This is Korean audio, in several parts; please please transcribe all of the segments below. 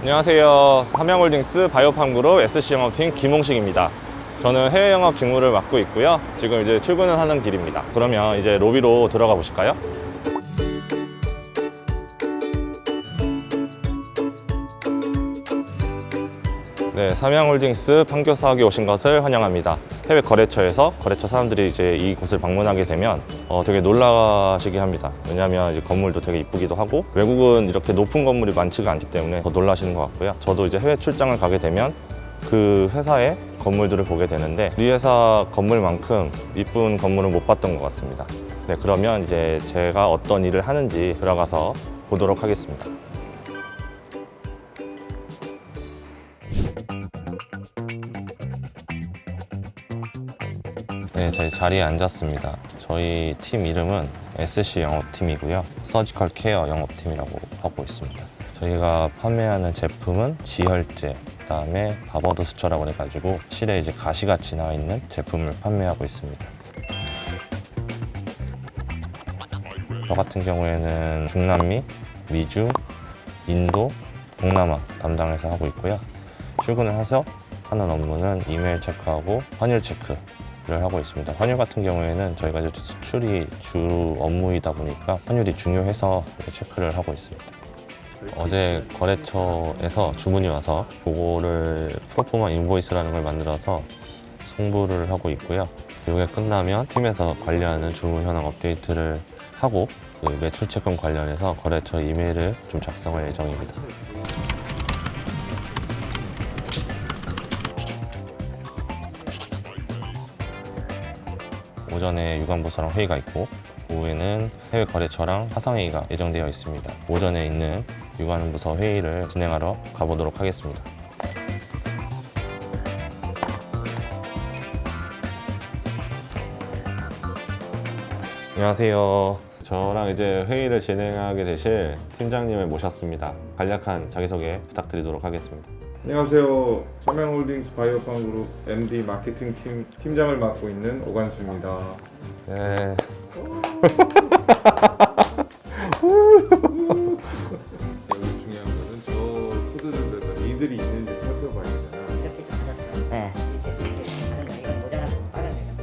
안녕하세요. 삼양홀딩스 바이오팜그룹 SC 영업팀 김홍식입니다. 저는 해외 영업 직무를 맡고 있고요. 지금 이제 출근을 하는 길입니다. 그러면 이제 로비로 들어가 보실까요? 네, 삼양홀딩스 판교사학에 오신 것을 환영합니다. 해외 거래처에서 거래처 사람들이 이제 이곳을 방문하게 되면 어, 되게 놀라시게 합니다. 왜냐하면 이제 건물도 되게 이쁘기도 하고 외국은 이렇게 높은 건물이 많지가 않기 때문에 더 놀라시는 것 같고요. 저도 이제 해외 출장을 가게 되면 그 회사의 건물들을 보게 되는데 우리 회사 건물만큼 이쁜 건물은 못 봤던 것 같습니다. 네, 그러면 이제 제가 어떤 일을 하는지 들어가서 보도록 하겠습니다. 네, 저희 자리에 앉았습니다. 저희 팀 이름은 SC 영업팀이고요. 서지컬 케어 영업팀이라고 하고 있습니다. 저희가 판매하는 제품은 지혈제, 그다음에 바버드 수처라고 해가지고 실에 이제 가시같이 나와 있는 제품을 판매하고 있습니다. 저 같은 경우에는 중남미, 미주, 인도, 동남아 담당해서 하고 있고요. 출근을 해서 하는 업무는 이메일 체크하고 환율 체크 를 하고 있습니다. 환율 같은 경우에는 저희가 이제 수출이 주 업무이다 보니까 환율이 중요해서 체크를 하고 있습니다. 어제 거래처에서 주문이 와서 그거를 프로포마 인보이스라는 걸 만들어서 송부를 하고 있고요. 이게 끝나면 팀에서 관리하는 주문 현황 업데이트를 하고 그 매출 채권 관련해서 거래처 이메일을 좀 작성할 예정입니다. 오전에 유관부서랑 회의가 있고 오후에는 해외 거래처랑 화상회의가 예정되어 있습니다. 오전에 있는 유관부서 회의를 진행하러 가보도록 하겠습니다. 안녕하세요. 저랑 이제 회의를 진행하게 되실 팀장님을 모셨습니다. 간략한 자기소개 부탁드리도록 하겠습니다. 안녕하세요. 삼양홀딩스 바이오팜 그룹 MD 마케팅 팀 팀장을 맡고 있는 오관수입니다. 네. 여기 중요한 거는 저 코드들에서 니들이 있는지 살펴봐야 되잖아. 이렇게 좀 받았어요. 네, 이건 모자라서.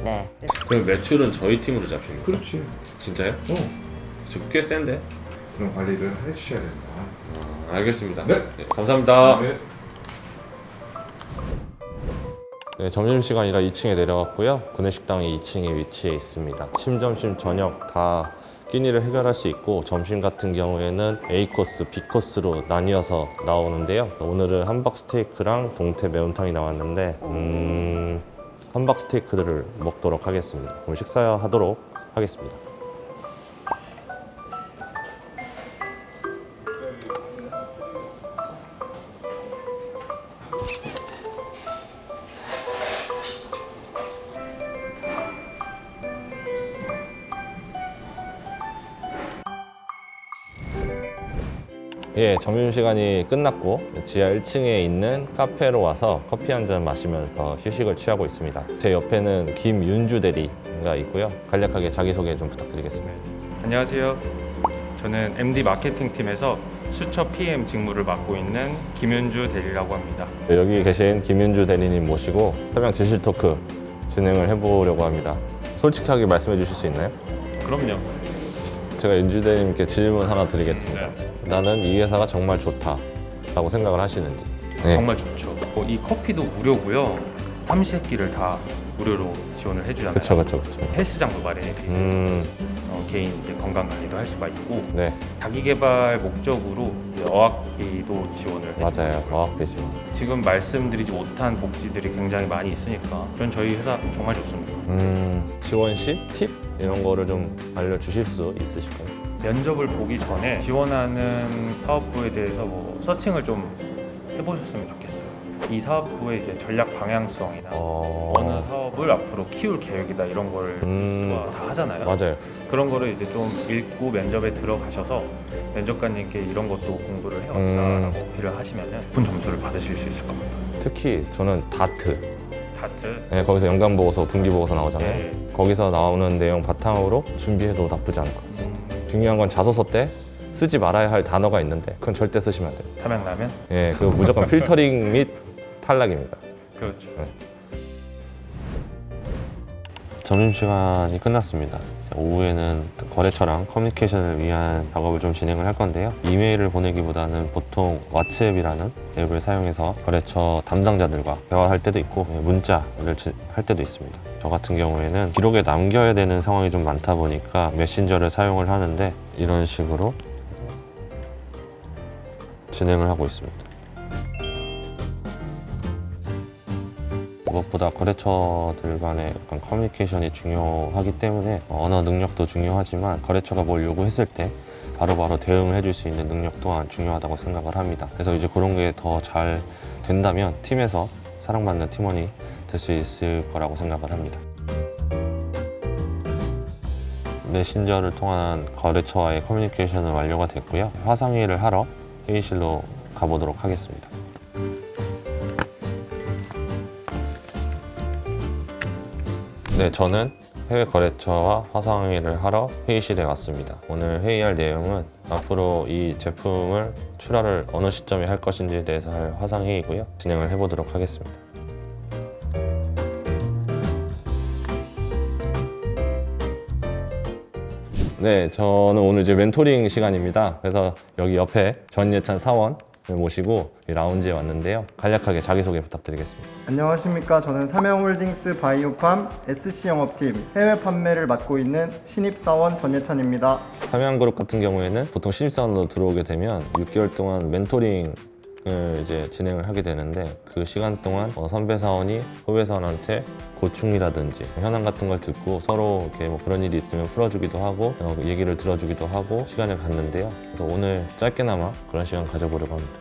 네. 그럼 매출은 저희 팀으로 잡힙니다. 그렇지. 진짜요? 어. 지금 꽤 센데? 그런 관리를 해주셔야 된다. 아, 알겠습니다. 네. 감사합니다. 네. 네, 점심시간이라 2층에 내려왔고요. 구내식당이 2층에 위치해 있습니다. 침, 점심, 저녁 다 끼니를 해결할 수 있고 점심 같은 경우에는 A코스, B코스로 나뉘어서 나오는데요. 오늘은 함박 스테이크랑 동태 매운탕이 나왔는데 음, 함박 스테이크들을 먹도록 하겠습니다. 그럼 식사하도록 하겠습니다. 예, 점심시간이 끝났고 지하 1층에 있는 카페로 와서 커피 한 잔 마시면서 휴식을 취하고 있습니다. 제 옆에는 김윤주 대리가 있고요. 간략하게 자기소개 좀 부탁드리겠습니다. 안녕하세요. 저는 MD 마케팅 팀에서 수처 PM 직무를 맡고 있는 김윤주 대리라고 합니다. 네, 여기 계신 김윤주 대리님 모시고 설명 진실 토크 진행을 해보려고 합니다. 솔직하게 말씀해 주실 수 있나요? 그럼요. 제가 윤주 대리님께 질문 하나 드리겠습니다. 나는 이 회사가 정말 좋다라고 생각을 하시는지. 네. 정말 좋죠. 어, 이 커피도 무료고요. 삼시세끼를 다 무료로 지원을 해주잖아요. 그쵸, 그쵸, 그쵸. 헬스장도 마련해 드리고 음, 어, 개인 이제 건강 관리도 할 수가 있고 네, 자기 개발 목적으로 어학비도 지원을. 맞아요. 어학되시고. 지금 말씀드리지 못한 복지들이 굉장히 많이 있으니까 전 저희 회사 정말 좋습니다. 음, 지원 시 팁? 이런 거를 좀 알려주실 수 있으실까요? 면접을 보기 전에 지원하는 사업부에 대해서 뭐 서칭을 좀 해보셨으면 좋겠어요. 이 사업부의 이제 전략 방향성이나 어... 어느 사업을 앞으로 키울 계획이다 이런 걸 음. 하잖아요. 맞아요. 그런 거를 이제 좀 읽고 면접에 들어가셔서 면접관님께 이런 것도 공부를 음. 해왔다라고 어필을 하시면 높은 점수를 받으실 수 있을 겁니다. 특히 저는 다트. 다트 네, 거기서 연간 보고서, 분기 보고서 나오잖아요. 네. 거기서 나오는 내용 바탕으로 준비해도 나쁘지 않을 것 같습니다. 중요한 건 자소서 때 쓰지 말아야 할 단어가 있는데 그건 절대 쓰시면 안 돼요. 삼양라면? 예, 그거 무조건 필터링 및 탈락입니다. 그렇죠. 점심시간이 끝났습니다. 오후에는 거래처랑 커뮤니케이션을 위한 작업을 좀 진행을 할 건데요. 이메일을 보내기보다는 보통 왓츠앱이라는 앱을 사용해서 거래처 담당자들과 대화할 때도 있고 문자를 지- 할 때도 있습니다. 저 같은 경우에는 기록에 남겨야 되는 상황이 좀 많다 보니까 메신저를 사용을 하는데 이런 식으로 진행을 하고 있습니다. 무엇보다 거래처들 간의 약간 커뮤니케이션이 중요하기 때문에 언어 능력도 중요하지만 거래처가 뭘 요구했을 때 바로바로 대응을 해줄 수 있는 능력 또한 중요하다고 생각을 합니다. 그래서 이제 그런 게 더 잘 된다면 팀에서 사랑받는 팀원이 될 수 있을 거라고 생각을 합니다. 메신저를 통한 거래처와의 커뮤니케이션은 완료가 됐고요. 화상회의를 하러 회의실로 가보도록 하겠습니다. 네, 저는 해외 거래처와 화상회의를 하러 회의실에 왔습니다. 오늘 회의할 내용은 앞으로 이 제품을 출하를 어느 시점에 할 것인지에 대해서 할 화상회의고요. 진행을 해보도록 하겠습니다. 네, 저는 오늘 이제 멘토링 시간입니다. 그래서 여기 옆에 전예찬 사원을 모시고 이 라운지에 왔는데요. 간략하게 자기소개 부탁드리겠습니다. 안녕하십니까. 저는 삼양홀딩스 바이오팜 SC 영업팀 해외 판매를 맡고 있는 신입사원 전예찬입니다. 삼양그룹 같은 경우에는 보통 신입사원으로 들어오게 되면 6개월 동안 멘토링 을 이제 진행을 하게 되는데 그 시간 동안 어, 선배 사원이 후배 사원한테 고충이라든지 현황 같은 걸 듣고 서로 이렇게 뭐 그런 일이 있으면 풀어주기도 하고 어, 얘기를 들어주기도 하고 시간을 갖는데요. 그래서 오늘 짧게나마 그런 시간 가져보려고 합니다.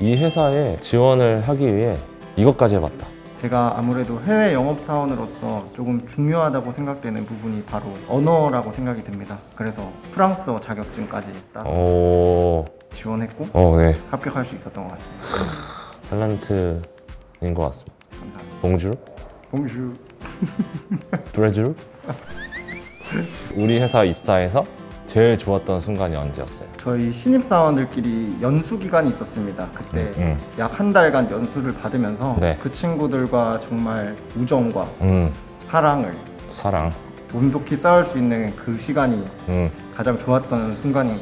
이 회사에 지원을 하기 위해 이것까지 해봤다. 제가 아무래도 해외 영업사원으로서 조금 중요하다고 생각되는 부분이 바로 언어라고 생각이 됩니다. 그래서 프랑스어 자격증까지 따서 오, 지원했고 어, 네. 합격할 수 있었던 것 같습니다. 탤런트인 것 같습니다. 감사합니다. 봉주? 봉슈. 브레줄? 우리 회사 입사해서 제일 좋았던 순간이 언제였어요? 저희 신입사원들끼리 연수 기간이 있었습니다. 그때 음, 약한 달간 연수를 받으면서 네. 그 친구들과 정말 우정과 음, 사랑을 사랑. 돈독히 쌓을 수 있는 그 시간이 음, 가장 좋았던 순간인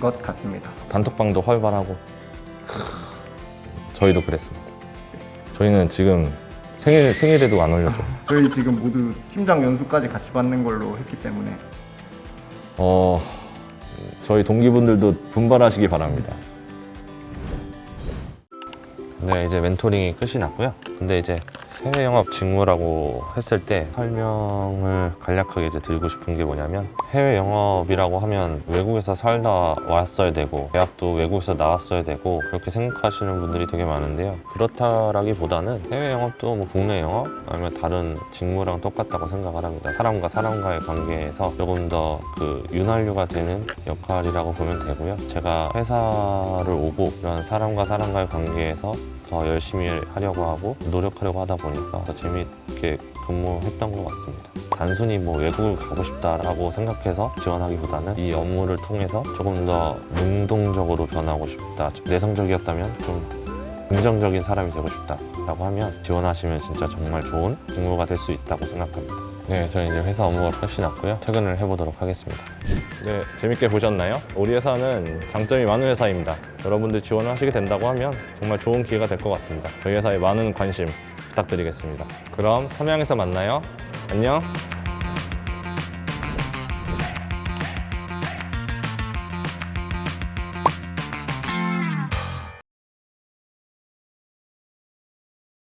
것 같습니다. 단톡방도 활발하고. 저희도 그랬습니다. 저희는 지금 생일 생일에도 안 올려줘. 저희 지금 모두 팀장 연수까지 같이 받는 걸로 했기 때문에 어, 저희 동기분들도 분발하시기 바랍니다. 네, 이제 멘토링이 끝이 났고요. 근데 이제 해외 영업 직무라고 했을 때 설명을 간략하게 이제 드리고 싶은 게 뭐냐면 해외 영업이라고 하면 외국에서 살다 왔어야 되고 대학도 외국에서 나왔어야 되고 그렇게 생각하시는 분들이 되게 많은데요. 그렇다라기보다는 해외 영업도 뭐 국내 영업 아니면 다른 직무랑 똑같다고 생각을 합니다. 사람과 사람과의 관계에서 조금 더 그 윤활유가 되는 역할이라고 보면 되고요. 제가 회사를 오고 이런 사람과 사람과의 관계에서 더 열심히 하려고 하고 노력하려고 하다 보니까 더 재미있게 근무했던 것 같습니다. 단순히 뭐 외국을 가고 싶다라고 생각해서 지원하기보다는 이 업무를 통해서 조금 더 능동적으로 변하고 싶다. 내성적이었다면 좀 긍정적인 사람이 되고 싶다라고 하면 지원하시면 진짜 정말 좋은 직무가 될 수 있다고 생각합니다. 네, 저는 이제 회사 업무가 끝이 났고요. 퇴근을 해보도록 하겠습니다. 네, 재밌게 보셨나요? 우리 회사는 장점이 많은 회사입니다. 여러분들 지원을 하시게 된다고 하면 정말 좋은 기회가 될 것 같습니다. 저희 회사에 많은 관심 부탁드리겠습니다. 그럼 삼양에서 만나요. 안녕.